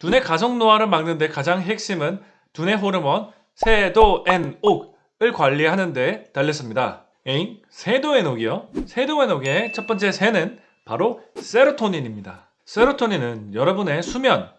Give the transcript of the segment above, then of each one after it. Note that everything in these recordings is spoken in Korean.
두뇌 가속 노화를 막는 데 가장 핵심은 두뇌 호르몬 세도엔옥을 관리하는 데 달렸습니다. 에잉? 세도에녹이요? 세도에녹의 첫 번째 세는 바로 세로토닌입니다. 세로토닌은 여러분의 수면,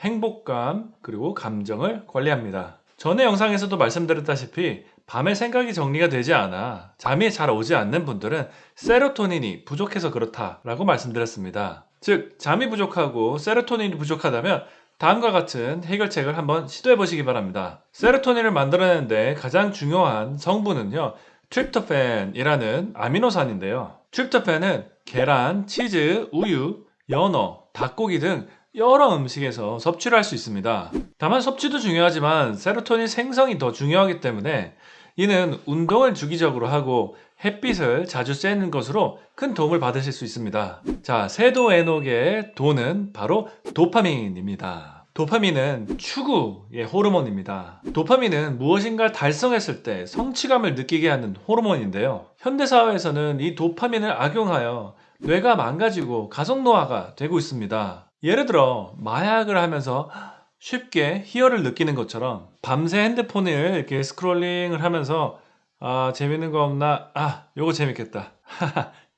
행복감, 그리고 감정을 관리합니다. 전에 영상에서도 말씀드렸다시피 밤에 생각이 정리가 되지 않아 잠이 잘 오지 않는 분들은 세로토닌이 부족해서 그렇다라고 말씀드렸습니다. 즉, 잠이 부족하고 세로토닌이 부족하다면 다음과 같은 해결책을 한번 시도해 보시기 바랍니다. 세로토닌을 만들어내는데 가장 중요한 성분은요, 트립토팬이라는 아미노산인데요. 트립토팬은 계란, 치즈, 우유, 연어, 닭고기 등 여러 음식에서 섭취를 할 수 있습니다. 다만 섭취도 중요하지만 세로토닌 생성이 더 중요하기 때문에 이는 운동을 주기적으로 하고 햇빛을 자주 쬐는 것으로 큰 도움을 받으실 수 있습니다. 자, 세도 에녹의 도는 바로 도파민입니다. 도파민은 추구의 호르몬입니다. 도파민은 무엇인가 달성했을 때 성취감을 느끼게 하는 호르몬인데요. 현대사회에서는 이 도파민을 악용하여 뇌가 망가지고 가속노화가 되고 있습니다. 예를 들어 마약을 하면서 쉽게 희열을 느끼는 것처럼 밤새 핸드폰을 이렇게 scrolling을 하면서 아 재밌는 거 없나? 아 요거 재밌겠다.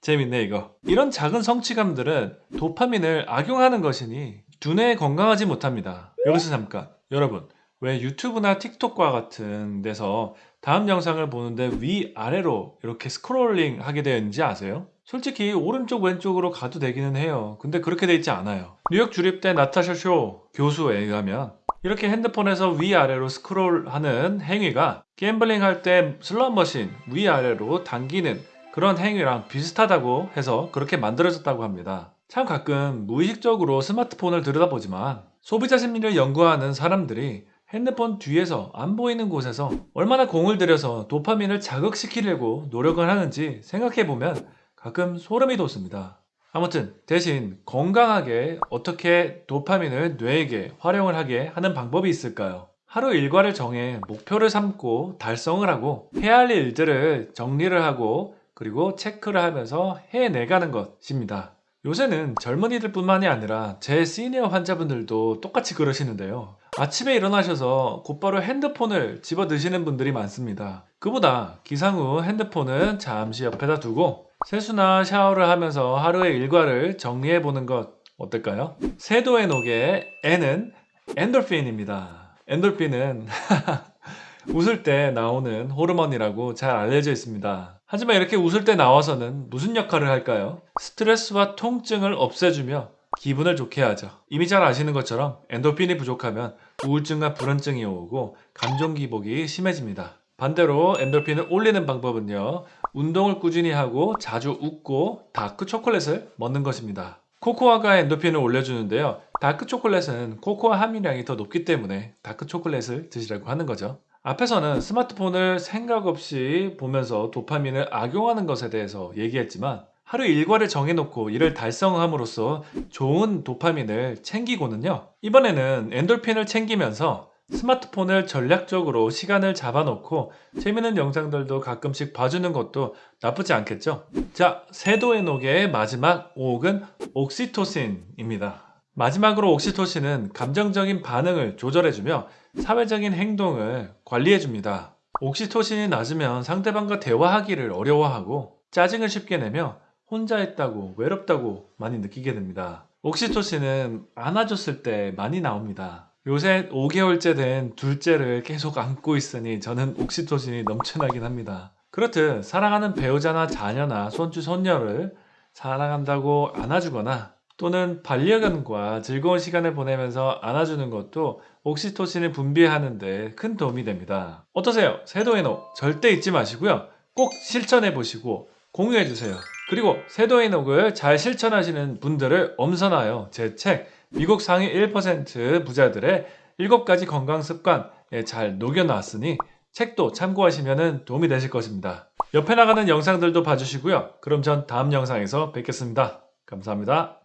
재밌네 이거. 이런 작은 성취감들은 도파민을 악용하는 것이니 두뇌에 건강하지 못합니다. 여기서 잠깐. 여러분 왜 유튜브나 틱톡과 같은 데서 다음 영상을 보는데 위아래로 이렇게 scrolling 하게 되어 있는지 아세요? 솔직히 오른쪽 왼쪽으로 가도 되기는 해요. 근데 그렇게 돼 있지 않아요. 뉴욕 주립대 나타샤 쇼 교수에 의하면 이렇게 핸드폰에서 위아래로 스크롤하는 행위가 gambling 할 때 슬롯머신 위아래로 당기는 그런 행위랑 비슷하다고 해서 그렇게 만들어졌다고 합니다 참 가끔 무의식적으로 스마트폰을 들여다보지만 소비자 심리를 연구하는 사람들이 핸드폰 뒤에서 안 보이는 곳에서 얼마나 공을 들여서 도파민을 자극시키려고 노력을 하는지 생각해보면 가끔 소름이 돋습니다. 아무튼 대신 건강하게 어떻게 도파민을 뇌에게 활용을 하게 하는 방법이 있을까요? 하루 일과를 정해 목표를 삼고 달성을 하고 해야 할 일들을 정리를 하고 그리고 체크를 하면서 해내가는 것입니다. 요새는 젊은이들 뿐만이 아니라 제 시니어 환자분들도 똑같이 그러시는데요. 아침에 일어나셔서 곧바로 핸드폰을 집어 드시는 분들이 많습니다. 그보다 기상 후 핸드폰은 잠시 옆에다 두고 세수나 샤워를 하면서 하루의 일과를 정리해 보는 것 어떨까요? 세도의 녹의 N은 엔돌핀입니다. 엔돌핀은 웃을 때 나오는 호르몬이라고 잘 알려져 있습니다. 하지만 이렇게 웃을 때 나와서는 무슨 역할을 할까요? 스트레스와 통증을 없애주며 기분을 좋게 하죠. 이미 잘 아시는 것처럼 엔도핀이 부족하면 우울증과 불안증이 오고 감정 기복이 심해집니다. 반대로 엔도핀을 올리는 방법은요. 운동을 꾸준히 하고 자주 웃고 다크 초콜릿을 먹는 것입니다. 코코아가 엔도핀을 올려주는데요. 다크 초콜릿은 코코아 함유량이 더 높기 때문에 다크 초콜릿을 드시라고 하는 거죠. 앞에서는 스마트폰을 생각 없이 보면서 도파민을 악용하는 것에 대해서 얘기했지만 하루 일과를 정해놓고 이를 달성함으로써 좋은 도파민을 챙기고는요 이번에는 엔돌핀을 챙기면서 스마트폰을 전략적으로 시간을 잡아놓고 재밌는 영상들도 가끔씩 봐주는 것도 나쁘지 않겠죠? 자, 세도의 녹의 마지막 옥은 옥시토신입니다. 마지막으로 옥시토신은 감정적인 반응을 조절해주며 사회적인 행동을 관리해줍니다. 옥시토신이 낮으면 상대방과 대화하기를 어려워하고 짜증을 쉽게 내며 혼자 있다고 외롭다고 많이 느끼게 됩니다. 옥시토신은 안아줬을 때 많이 나옵니다. 요새 5개월째 된 둘째를 계속 안고 있으니 저는 옥시토신이 넘쳐나긴 합니다. 그렇듯 사랑하는 배우자나 자녀나 손주 손녀를 사랑한다고 안아주거나 또는 반려견과 즐거운 시간을 보내면서 안아주는 것도 옥시토신을 분비하는데 큰 도움이 됩니다. 어떠세요? 세도에녹 절대 잊지 마시고요. 꼭 실천해 보시고 공유해 주세요. 그리고 세도에녹을 잘 실천하시는 분들을 엄선하여 제 책 미국 상위 1% 부자들의 7가지 건강 습관에 잘 녹여놨으니 책도 참고하시면 도움이 되실 것입니다. 옆에 나가는 영상들도 봐주시고요. 그럼 전 다음 영상에서 뵙겠습니다. 감사합니다.